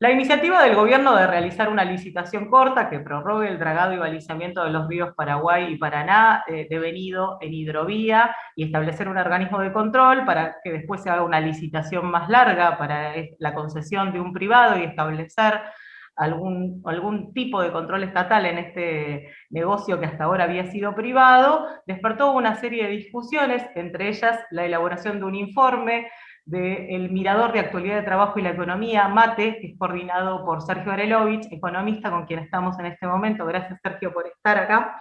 La iniciativa del gobierno de realizar una licitación corta que prorrogue el dragado y balizamiento de los ríos Paraguay y Paraná, eh, devenido en hidrovía, y establecer un organismo de control para que después se haga una licitación más larga para la concesión de un privado y establecer algún, algún tipo de control estatal en este negocio que hasta ahora había sido privado, despertó una serie de discusiones, entre ellas la elaboración de un informe del Mirador de Actualidad de Trabajo y la Economía, MATE, que es coordinado por Sergio Arelovich, economista con quien estamos en este momento. Gracias Sergio por estar acá.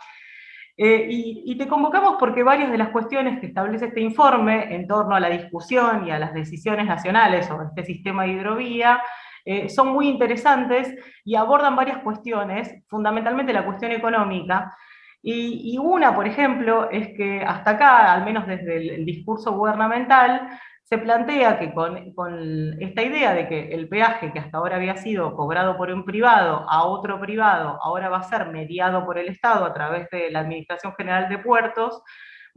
Eh, y, te convocamos porque varias de las cuestiones que establece este informe en torno a la discusión y a las decisiones nacionales sobre este sistema de hidrovía eh, son muy interesantes y abordan varias cuestiones, fundamentalmente la cuestión económica, y, una, por ejemplo, es que hasta acá, al menos desde el discurso gubernamental, se plantea que con, esta idea de que el peaje que hasta ahora había sido cobrado por un privado a otro privado, ahora va a ser mediado por el Estado a través de la Administración General de Puertos,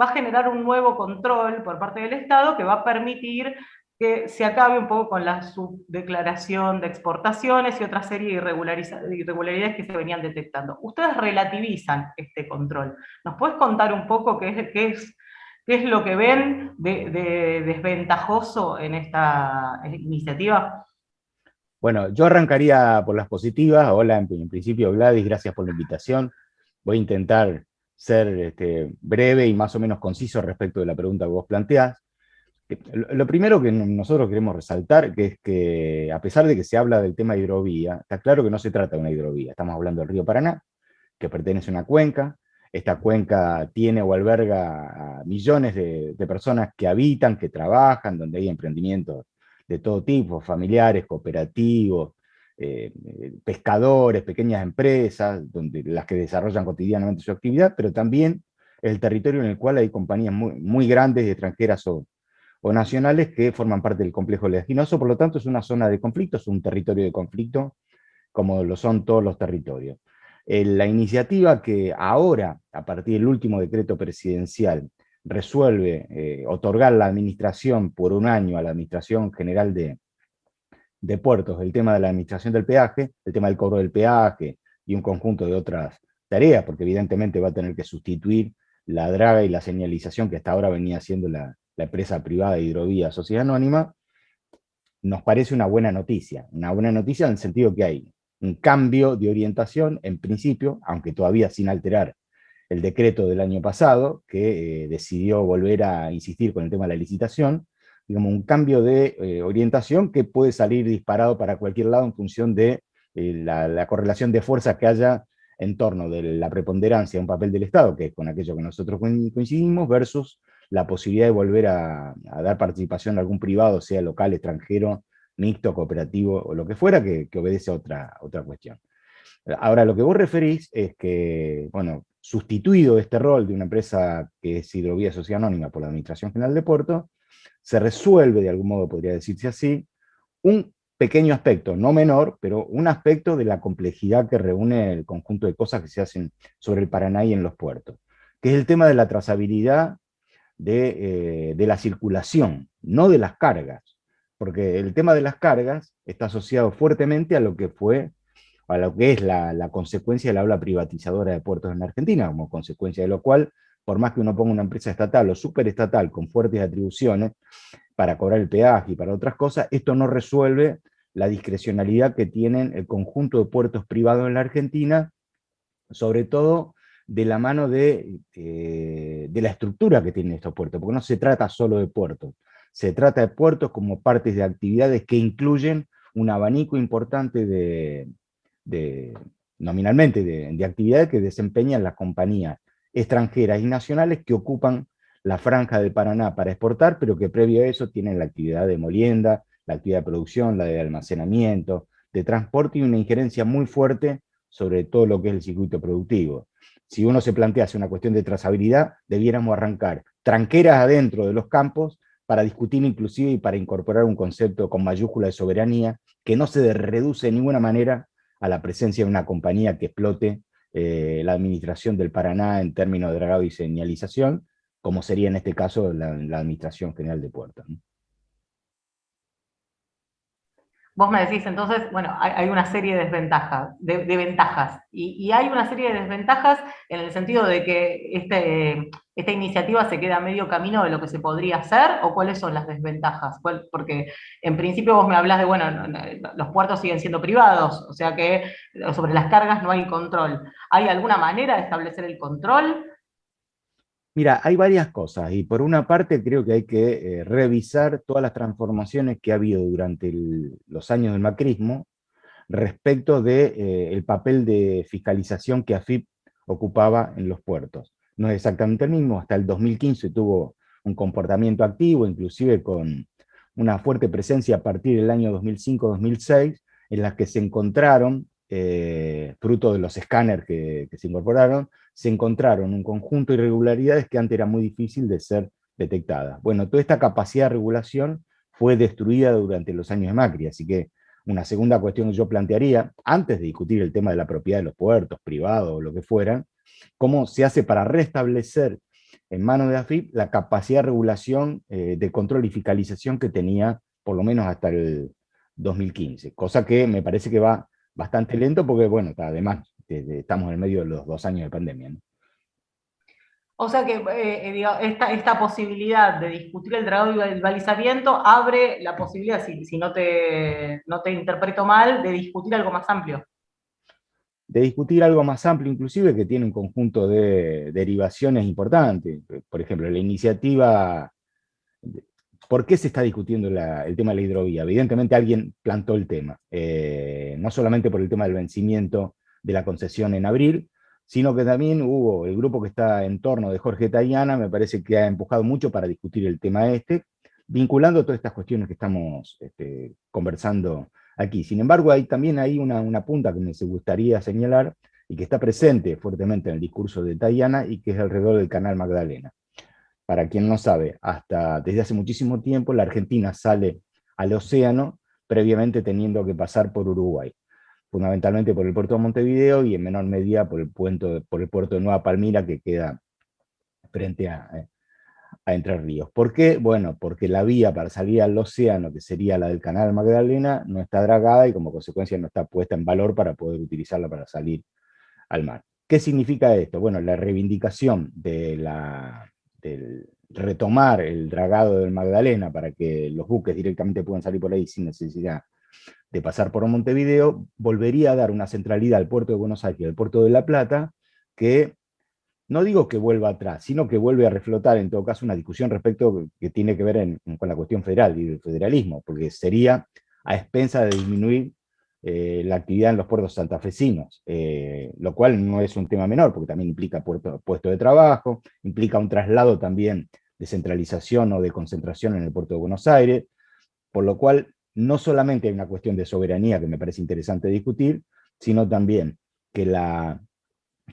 va a generar un nuevo control por parte del Estado que va a permitir que se acabe un poco con la subdeclaración de exportaciones y otra serie de irregularidades que se venían detectando. Ustedes relativizan este control. ¿Nos puedes contar un poco qué es, qué es ¿Qué es lo que ven de, desventajoso en esta iniciativa? Bueno, yo arrancaría por las positivas. Hola, en, principio Gladys, gracias por la invitación. Voy a intentar ser este, breve y más o menos conciso respecto de la pregunta que vos planteás. Lo primero que nosotros queremos resaltar es que, a pesar de que se habla del tema de hidrovía, está claro que no se trata de una hidrovía. Estamos hablando del río Paraná, que pertenece a una cuenca, esta cuenca tiene o alberga a millones de, personas que habitan, que trabajan, donde hay emprendimientos de todo tipo, familiares, cooperativos, eh, pescadores, pequeñas empresas, donde, las que desarrollan cotidianamente su actividad, pero también el territorio en el cual hay compañías muy, muy grandes, extranjeras o, o, nacionales, que forman parte del complejo leginoso, por lo tanto es una zona de conflicto, es un territorio de conflicto, como lo son todos los territorios. Eh, la iniciativa que ahora, a partir del último decreto presidencial, resuelve eh, otorgar la administración por un año a la Administración General de, de Puertos, el tema de la administración del peaje, el tema del cobro del peaje y un conjunto de otras tareas, porque evidentemente va a tener que sustituir la draga y la señalización que hasta ahora venía haciendo la, la empresa privada de Hidrovía Sociedad Anónima, nos parece una buena noticia. Una buena noticia en el sentido que hay un cambio de orientación, en principio, aunque todavía sin alterar el decreto del año pasado, que eh, decidió volver a insistir con el tema de la licitación, digamos, un cambio de eh, orientación que puede salir disparado para cualquier lado en función de eh, la, correlación de fuerzas que haya en torno de la preponderancia de un papel del Estado, que es con aquello que nosotros coincidimos, versus la posibilidad de volver a, a dar participación a algún privado, sea local, extranjero, mixto, cooperativo o lo que fuera, que, obedece a otra, otra cuestión. Ahora, lo que vos referís es que, bueno, sustituido este rol de una empresa que es Hidrovía Sociedad Anónima por la Administración General de Puerto, se resuelve, de algún modo podría decirse así, un pequeño aspecto, no menor, pero un aspecto de la complejidad que reúne el conjunto de cosas que se hacen sobre el Paraná y en los puertos, que es el tema de la trazabilidad de, eh, de la circulación, no de las cargas porque el tema de las cargas está asociado fuertemente a lo que fue, a lo que es la, consecuencia de la habla privatizadora de puertos en Argentina, como consecuencia de lo cual, por más que uno ponga una empresa estatal o superestatal con fuertes atribuciones para cobrar el peaje y para otras cosas, esto no resuelve la discrecionalidad que tienen el conjunto de puertos privados en la Argentina, sobre todo de la mano de, eh, de la estructura que tienen estos puertos, porque no se trata solo de puertos, se trata de puertos como partes de actividades que incluyen un abanico importante de, nominalmente, de, actividades que desempeñan las compañías extranjeras y nacionales que ocupan la franja de Paraná para exportar, pero que previo a eso tienen la actividad de molienda, la actividad de producción, la de almacenamiento, de transporte y una injerencia muy fuerte sobre todo lo que es el circuito productivo. Si uno se plantea hacer una cuestión de trazabilidad, debiéramos arrancar tranqueras adentro de los campos para discutir inclusive y para incorporar un concepto con mayúscula de soberanía, que no se reduce de ninguna manera a la presencia de una compañía que explote eh, la administración del Paraná en términos de dragado y señalización, como sería en este caso la, Administración General de Puertos. Vos me decís, entonces, bueno, hay, una serie de desventajas, de, ventajas, y, hay una serie de desventajas en el sentido de que este, esta iniciativa se queda a medio camino de lo que se podría hacer, o cuáles son las desventajas, porque en principio vos me hablas de, bueno, los puertos siguen siendo privados, o sea que sobre las cargas no hay control. ¿Hay alguna manera de establecer el control? Mira, hay varias cosas, y por una parte creo que hay que eh, revisar todas las transformaciones que ha habido durante los años del macrismo respecto del de, eh, papel de fiscalización que AFIP ocupaba en los puertos. No es exactamente el mismo, hasta el 2015 tuvo un comportamiento activo, inclusive con una fuerte presencia a partir del año 2005-2006, en las que se encontraron, eh, fruto de los escáneres que se incorporaron, se encontraron un conjunto de irregularidades que antes era muy difícil de ser detectadas. Bueno, toda esta capacidad de regulación fue destruida durante los años de Macri, así que una segunda cuestión que yo plantearía, antes de discutir el tema de la propiedad de los puertos, privados o lo que fueran, cómo se hace para restablecer en manos de AFIP la capacidad de regulación, eh, de control y fiscalización que tenía por lo menos hasta el 2015, cosa que me parece que va bastante lento porque, bueno, además estamos en el medio de los dos años de pandemia. O sea que eh, eh, esta, esta, posibilidad de discutir el dragado y el balizamiento abre la posibilidad, si, si no, te, no te interpreto mal, de discutir algo más amplio. De discutir algo más amplio, inclusive, que tiene un conjunto de derivaciones importantes. Por ejemplo, la iniciativa ¿Por qué se está discutiendo el tema de la hidrovía? Evidentemente alguien plantó el tema, eh, no solamente por el tema del vencimiento de la concesión en abril, sino que también hubo el grupo que está en torno de Jorge Tayana, me parece que ha empujado mucho para discutir el tema este, vinculando todas estas cuestiones que estamos este, conversando aquí. Sin embargo, hay también hay una, una punta que me gustaría señalar, y que está presente fuertemente en el discurso de Tayana, y que es alrededor del canal Magdalena. Para quien no sabe, hasta desde hace muchísimo tiempo la Argentina sale al océano, previamente teniendo que pasar por Uruguay fundamentalmente por el puerto de Montevideo y en menor medida por el, puerto, por el puerto de Nueva Palmira que queda frente a, eh, a Entre Ríos. ¿Por qué? Bueno, porque la vía para salir al océano, que sería la del canal Magdalena, no está dragada y como consecuencia no está puesta en valor para poder utilizarla para salir al mar. ¿Qué significa esto? Bueno, la reivindicación de la, del retomar el dragado del Magdalena para que los buques directamente puedan salir por ahí sin necesidad de pasar por Montevideo, volvería a dar una centralidad al puerto de Buenos Aires y al puerto de La Plata, que no digo que vuelva atrás, sino que vuelve a reflotar en todo caso una discusión respecto que tiene que ver con la cuestión federal y del federalismo, porque sería a expensa de disminuir eh, la actividad en los puertos santafesinos, eh, lo cual no es un tema menor, porque también implica puerto, puesto de trabajo, implica un traslado también de centralización o de concentración en el puerto de Buenos Aires, por lo cual no solamente hay una cuestión de soberanía que me parece interesante discutir, sino también que la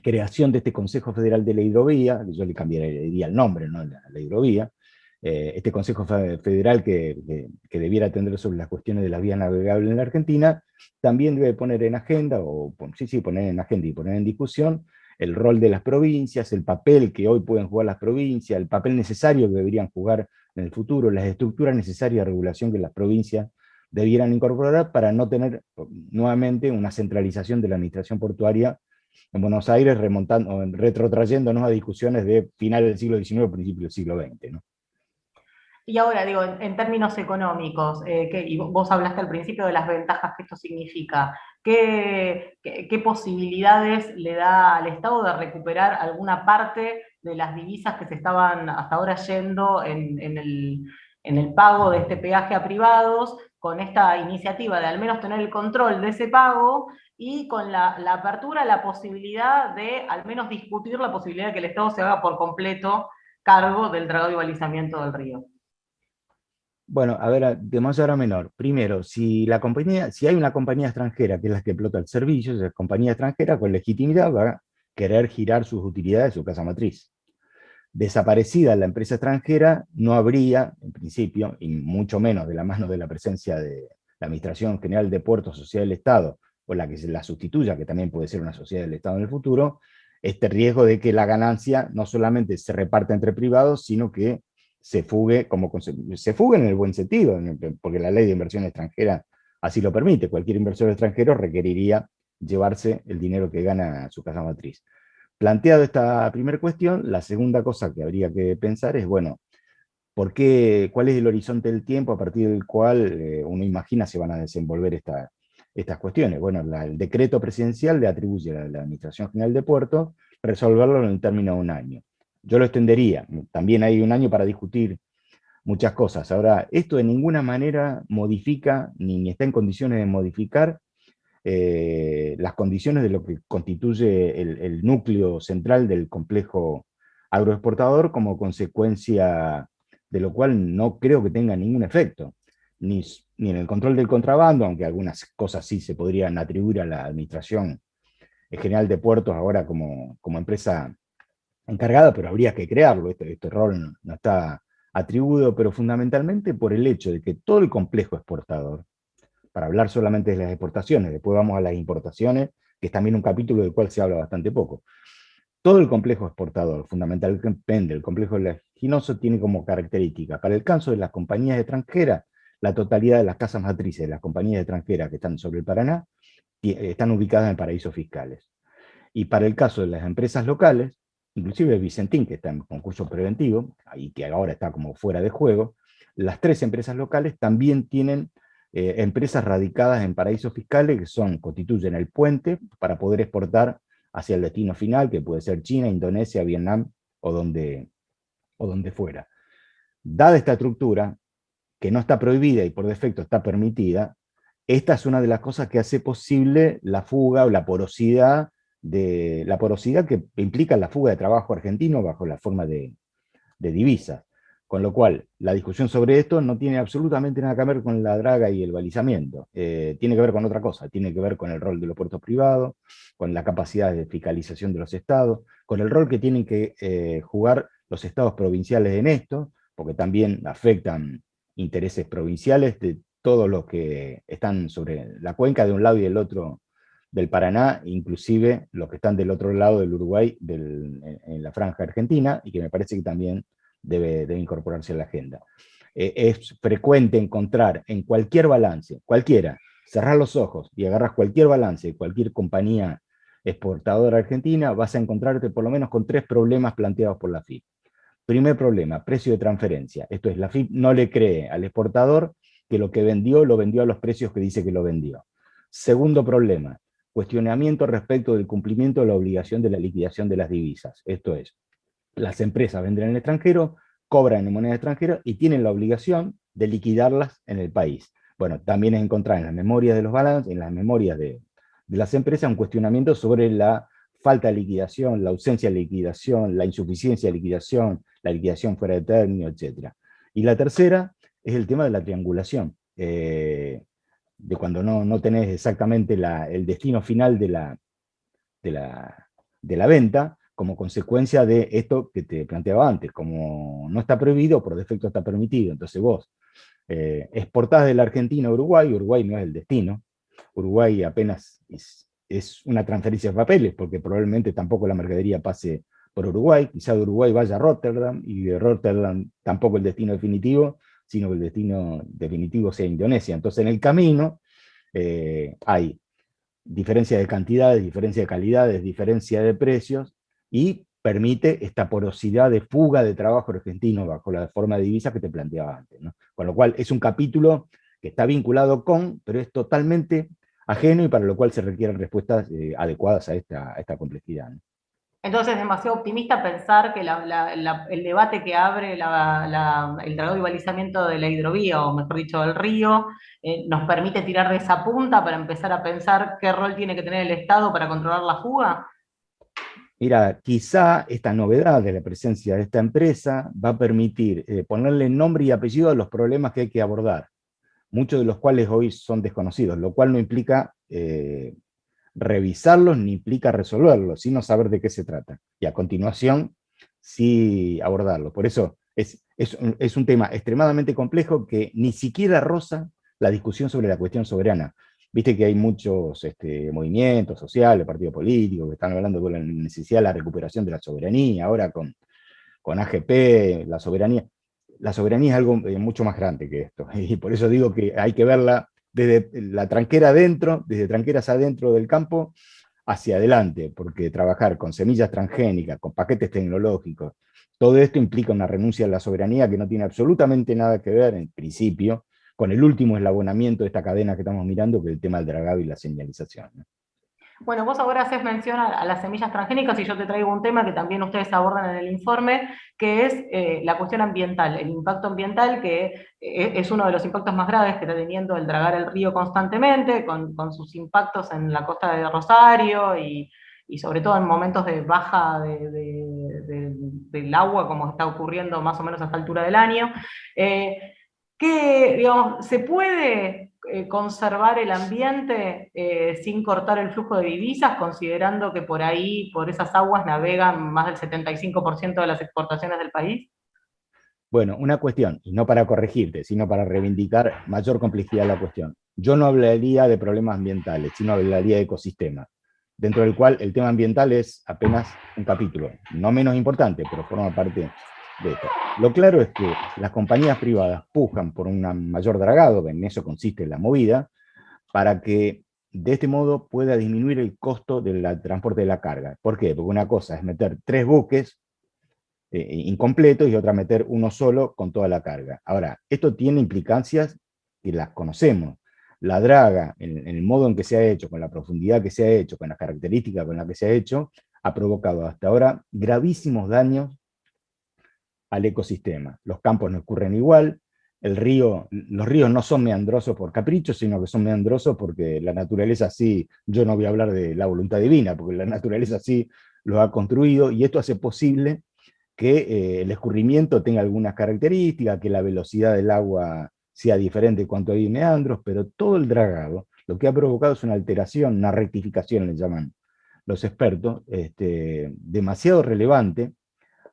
creación de este Consejo Federal de la Hidrovía, yo le cambiaría el nombre, ¿no? la, la hidrovía, eh, este Consejo Federal que, debiera atender sobre las cuestiones de las vías navegables en la Argentina, también debe poner en agenda, o sí, sí, poner en agenda y poner en discusión, el rol de las provincias, el papel que hoy pueden jugar las provincias, el papel necesario que deberían jugar en el futuro, las estructuras necesarias de regulación que las provincias debieran incorporar para no tener nuevamente una centralización de la administración portuaria en Buenos Aires, remontando, retrotrayéndonos a discusiones de finales del siglo XIX, principios del siglo XX. Y ahora, digo, en, términos económicos, eh, y vos hablaste al principio de las ventajas que esto significa, ¿qué, posibilidades le da al Estado de recuperar alguna parte de las divisas que se estaban hasta ahora yendo en, el, pago de este peaje a privados, con esta iniciativa de al menos tener el control de ese pago y con la, apertura, la posibilidad de al menos discutir la posibilidad de que el Estado se haga por completo cargo del dragado y balizamiento del río. Bueno, a ver, de mayor a menor. Primero, si, la compañía, si hay una compañía extranjera que es la que explota el servicio, esa compañía extranjera con legitimidad va a querer girar sus utilidades de su casa matriz desaparecida la empresa extranjera, no habría, en principio, y mucho menos de la mano de la presencia de la Administración General de Puertos, Sociedad del Estado, o la que la sustituya, que también puede ser una sociedad del Estado en el futuro, este riesgo de que la ganancia no solamente se reparta entre privados, sino que se fugue, como se fugue en el buen sentido, porque la ley de inversión extranjera así lo permite. Cualquier inversor extranjero requeriría llevarse el dinero que gana su casa matriz. Planteado esta primera cuestión, la segunda cosa que habría que pensar es, bueno, ¿por qué, ¿cuál es el horizonte del tiempo a partir del cual eh, uno imagina se van a desenvolver estas cuestiones? Bueno, el decreto presidencial le atribuye a la Administración General de Puertos resolverlo en el término de un año. Yo lo extendería, también hay un año para discutir muchas cosas. Ahora, esto de ninguna manera modifica, ni está en condiciones de modificar eh, las condiciones de lo que constituye el, núcleo central del complejo agroexportador como consecuencia de lo cual no creo que tenga ningún efecto, ni, en el control del contrabando, aunque algunas cosas sí se podrían atribuir a la Administración General de Puertos ahora como, como empresa encargada, pero habría que crearlo, este, este rol no está atribuido, pero fundamentalmente por el hecho de que todo el complejo exportador, para hablar solamente de las exportaciones, después vamos a las importaciones, que es también un capítulo del cual se habla bastante poco. Todo el complejo exportador, fundamentalmente el complejo leginoso, tiene como característica, para el caso de las compañías extranjeras, la totalidad de las casas matrices de las compañías extranjeras que están sobre el Paraná, están ubicadas en paraísos fiscales. Y para el caso de las empresas locales, inclusive Vicentín, que está en concurso preventivo, y que ahora está como fuera de juego, las tres empresas locales también tienen eh, empresas radicadas en paraísos fiscales que son, constituyen el puente para poder exportar hacia el destino final, que puede ser China, Indonesia, Vietnam o donde, o donde fuera. Dada esta estructura, que no está prohibida y por defecto está permitida, esta es una de las cosas que hace posible la fuga o la porosidad, de, la porosidad que implica la fuga de trabajo argentino bajo la forma de, de divisas. Con lo cual, la discusión sobre esto no tiene absolutamente nada que ver con la draga y el balizamiento. Eh, tiene que ver con otra cosa, tiene que ver con el rol de los puertos privados, con la capacidad de fiscalización de los estados, con el rol que tienen que eh, jugar los estados provinciales en esto, porque también afectan intereses provinciales de todos los que están sobre la cuenca de un lado y del otro del Paraná, inclusive los que están del otro lado del Uruguay, en la franja argentina, y que me parece que también debe, incorporarse a la agenda. Eh, es frecuente encontrar en cualquier balance, cualquiera, cerrar los ojos y agarras cualquier balance cualquier compañía exportadora argentina, vas a encontrarte por lo menos con tres problemas planteados por la FIP. Primer problema, precio de transferencia. Esto es, la FIP no le cree al exportador que lo que vendió, lo vendió a los precios que dice que lo vendió. Segundo problema, cuestionamiento respecto del cumplimiento de la obligación de la liquidación de las divisas. Esto es, las empresas venden en el extranjero, cobran en moneda extranjera y tienen la obligación de liquidarlas en el país. Bueno, también es encontrar en las memorias de los balances, en las memorias de, las empresas, un cuestionamiento sobre la falta de liquidación, la ausencia de liquidación, la insuficiencia de liquidación, la liquidación fuera de término, etc. Y la tercera es el tema de la triangulación, eh, de cuando no, no tenés exactamente el destino final de la, de la, de la venta, como consecuencia de esto que te planteaba antes, como no está prohibido, por defecto está permitido, entonces vos eh, exportás de la Argentina a Uruguay, Uruguay no es el destino, Uruguay apenas es, una transferencia de papeles, porque probablemente tampoco la mercadería pase por Uruguay, quizá de Uruguay vaya a Rotterdam, y de Rotterdam tampoco el destino definitivo, sino que el destino definitivo sea Indonesia. Entonces en el camino eh, hay diferencia de cantidades, diferencia de calidades, diferencia de precios, y permite esta porosidad de fuga de trabajo argentino bajo la forma de divisa que te planteaba antes. Con lo cual es un capítulo que está vinculado con, pero es totalmente ajeno y para lo cual se requieren respuestas eh, adecuadas a esta complejidad. Entonces es demasiado optimista pensar que el debate que abre el dragado y balizamiento de la hidrovía, o mejor dicho del río, eh, nos permite tirar de esa punta para empezar a pensar qué rol tiene que tener el Estado para controlar la fuga. Mira, quizá esta novedad de la presencia de esta empresa va a permitir eh, ponerle nombre y apellido a los problemas que hay que abordar, muchos de los cuales hoy son desconocidos, lo cual no implica eh, revisarlos ni implica resolverlos, sino saber de qué se trata. Y a continuación, sí abordarlo. Por eso es, es un tema extremadamente complejo que ni siquiera roza la discusión sobre la cuestión soberana. Viste que hay muchos este, movimientos sociales, partidos políticos, que están hablando de la necesidad de la recuperación de la soberanía, ahora con, con AGP, la soberanía. La soberanía es algo eh, mucho más grande que esto, y por eso digo que hay que verla desde la tranquera adentro, desde tranqueras adentro del campo, hacia adelante, porque trabajar con semillas transgénicas, con paquetes tecnológicos, todo esto implica una renuncia a la soberanía que no tiene absolutamente nada que ver, en principio, con el último eslabonamiento de esta cadena que estamos mirando, que es el tema del dragado y la señalización. Bueno, vos ahora haces mención a, las semillas transgénicas y yo te traigo un tema que también ustedes abordan en el informe, que es eh, la cuestión ambiental, el impacto ambiental, que eh, es uno de los impactos más graves que está teniendo el dragar el río constantemente, con, sus impactos en la costa de Rosario y, sobre todo en momentos de baja del agua, como está ocurriendo más o menos a esta altura del año. Eh, que, se puede eh, conservar el ambiente eh, sin cortar el flujo de divisas, considerando que por ahí, por esas aguas, navegan más del 75% de las exportaciones del país? Bueno, una cuestión, y no para corregirte, sino para reivindicar mayor complejidad de la cuestión. Yo no hablaría de problemas ambientales, sino hablaría de ecosistema, dentro del cual el tema ambiental es apenas un capítulo, no menos importante, pero forma parte lo claro es que las compañías privadas pujan por un mayor dragado, en eso consiste la movida, para que de este modo pueda disminuir el costo del transporte de la carga. ¿Por qué? Porque una cosa es meter tres buques eh, incompletos y otra meter uno solo con toda la carga. Ahora, esto tiene implicancias que las conocemos. La draga, en, el modo en que se ha hecho, con la profundidad que se ha hecho, con las características con las que se ha hecho, ha provocado hasta ahora gravísimos daños al ecosistema. Los campos no ocurren igual, el río, los ríos no son meandrosos por capricho, sino que son meandrosos porque la naturaleza así, yo no voy a hablar de la voluntad divina, porque la naturaleza así lo ha construido, y esto hace posible que eh, el escurrimiento tenga algunas características, que la velocidad del agua sea diferente cuanto hay meandros, pero todo el dragado, lo que ha provocado es una alteración, una rectificación, le llaman los expertos, este, demasiado relevante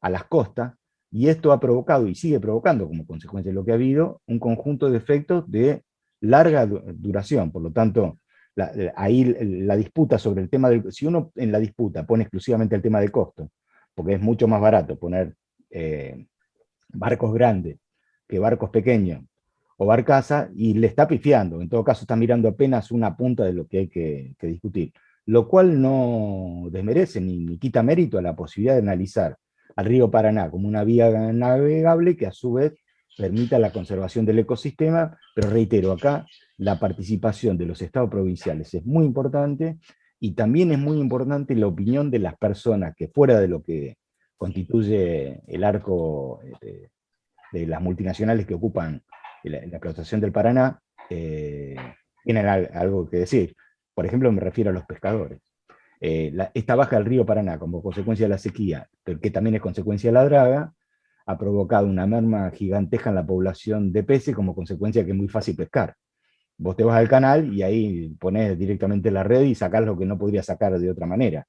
a las costas, y esto ha provocado, y sigue provocando como consecuencia de lo que ha habido, un conjunto de efectos de larga duración. Por lo tanto, ahí la disputa sobre el tema del... Si uno en la disputa pone exclusivamente el tema de costo, porque es mucho más barato poner eh, barcos grandes que barcos pequeños, o barcaza, y le está pifiando, en todo caso está mirando apenas una punta de lo que hay que, discutir, lo cual no desmerece ni quita mérito a la posibilidad de analizar al río Paraná como una vía navegable que a su vez permita la conservación del ecosistema, pero reitero, acá la participación de los estados provinciales es muy importante, y también es muy importante la opinión de las personas que fuera de lo que constituye el arco este, de, las multinacionales que ocupan la, explotación del Paraná, eh, tienen algo que decir. Por ejemplo, me refiero a los pescadores. Eh, esta baja del río Paraná como consecuencia de la sequía, que también es consecuencia de la draga, ha provocado una merma gigantesca en la población de peces como consecuencia de que es muy fácil pescar. Vos te vas al canal y ahí pones directamente la red y sacás lo que no podrías sacar de otra manera.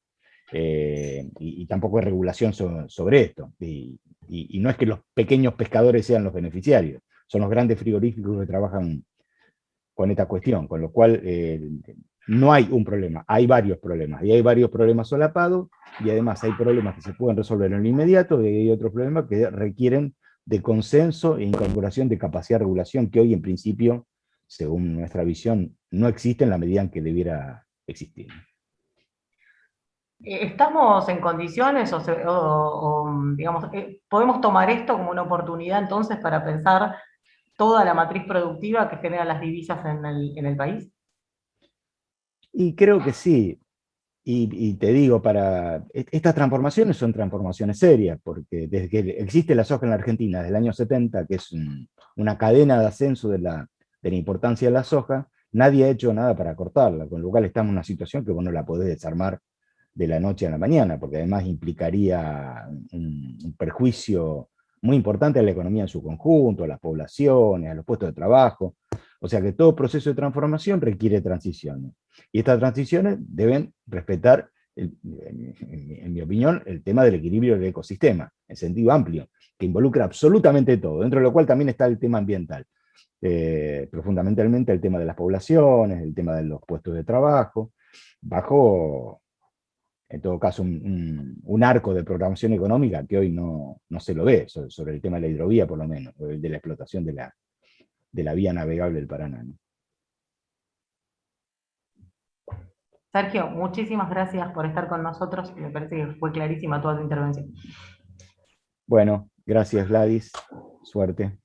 Eh, y, tampoco hay regulación sobre esto. Y, no es que los pequeños pescadores sean los beneficiarios, son los grandes frigoríficos que trabajan con esta cuestión, con lo cual eh, no hay un problema, hay varios problemas, y hay varios problemas solapados, y además hay problemas que se pueden resolver en lo inmediato, y hay otros problemas que requieren de consenso e incorporación de capacidad de regulación, que hoy en principio, según nuestra visión, no existe en la medida en que debiera existir. Eh, ¿Estamos en condiciones o, digamos, eh, podemos tomar esto como una oportunidad entonces para pensar toda la matriz productiva que genera las divisas en el país? Y creo que sí. Y, te digo, para e, estas transformaciones son transformaciones serias, porque desde que existe la soja en la Argentina, desde el año 70, que es una cadena de ascenso de la, de la importancia de la soja, nadie ha hecho nada para cortarla, con lo cual estamos en una situación que vos no la podés desarmar de la noche a la mañana, porque además implicaría un, perjuicio muy importante a la economía en su conjunto, a las poblaciones, a los puestos de trabajo. O sea que todo proceso de transformación requiere transiciones. Y estas transiciones deben respetar, en, mi opinión, el tema del equilibrio del ecosistema, en sentido amplio, que involucra absolutamente todo, dentro de lo cual también está el tema ambiental. Eh, pero el tema de las poblaciones, el tema de los puestos de trabajo, bajo, en todo caso, un, arco de programación económica que hoy no, se lo ve, sobre, el tema de la hidrovía por lo menos, de la explotación de la, de la vía navegable del Paraná. Sergio, muchísimas gracias por estar con nosotros. Me parece que fue clarísima toda tu intervención. Bueno, gracias Gladys. Suerte.